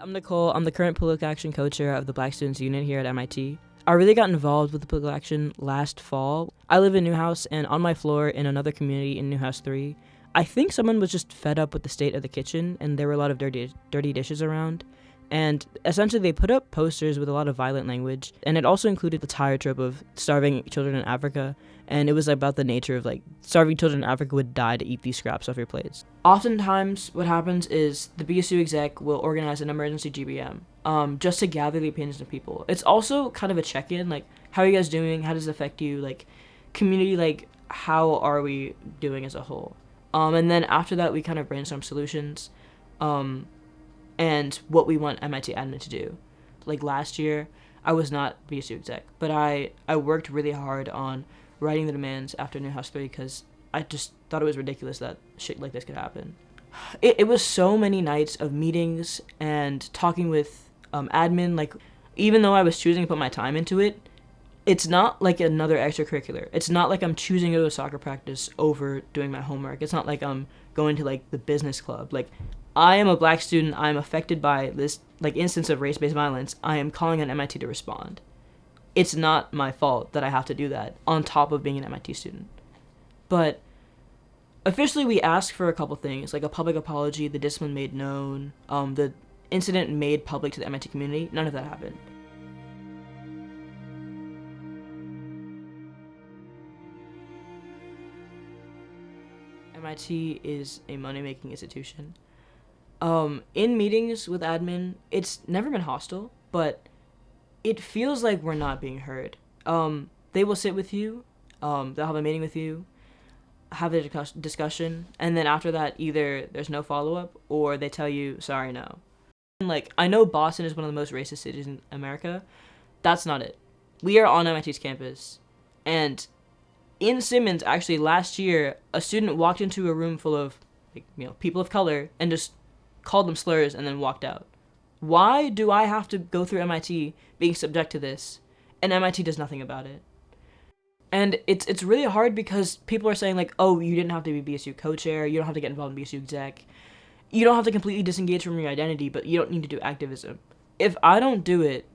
I'm Nicole. I'm the current political action co-chair of the Black Students Union here at MIT. I really got involved with the political action last fall. I live in New House, and on my floor in another community in New House 3, I think someone was just fed up with the state of the kitchen, and there were a lot of dirty, dirty dishes around. And essentially, they put up posters with a lot of violent language, and it also included the tired trope of starving children in Africa. And it was about the nature of like starving children in Africa would die to eat these scraps off your plates. Oftentimes, what happens is the BSU exec will organize an emergency GBM um, just to gather the opinions of people. It's also kind of a check in like, how are you guys doing? How does it affect you? Like, community, like, how are we doing as a whole? Um, and then after that, we kind of brainstorm solutions. Um, and what we want MIT admin to do. Like last year, I was not BSU exec, but I, I worked really hard on writing the demands after New House 3 because I just thought it was ridiculous that shit like this could happen. It, it was so many nights of meetings and talking with um, admin. Like, even though I was choosing to put my time into it, it's not like another extracurricular. It's not like I'm choosing to go to soccer practice over doing my homework. It's not like I'm going to like the business club. Like I am a black student. I am affected by this like instance of race-based violence. I am calling on MIT to respond. It's not my fault that I have to do that on top of being an MIT student. But officially, we asked for a couple things like a public apology, the discipline made known, um, the incident made public to the MIT community. None of that happened. MIT is a money-making institution um, in meetings with admin, it's never been hostile, but it feels like we're not being heard. Um, they will sit with you, um, they'll have a meeting with you, have a discussion, and then after that, either there's no follow up or they tell you, sorry, no. And like, I know Boston is one of the most racist cities in America. That's not it. We are on MIT's campus, and in Simmons, actually, last year, a student walked into a room full of, like, you know, people of color and just called them slurs, and then walked out. Why do I have to go through MIT being subject to this, and MIT does nothing about it? And it's it's really hard because people are saying like, oh, you didn't have to be BSU co-chair, you don't have to get involved in BSU exec, you don't have to completely disengage from your identity, but you don't need to do activism. If I don't do it,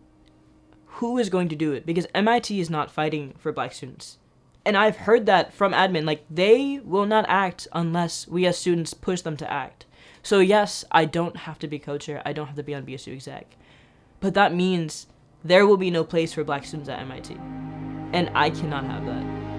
who is going to do it? Because MIT is not fighting for black students. And I've heard that from admin, like they will not act unless we as students push them to act. So yes, I don't have to be co-chair. I don't have to be on BSU exec. But that means there will be no place for black students at MIT. And I cannot have that.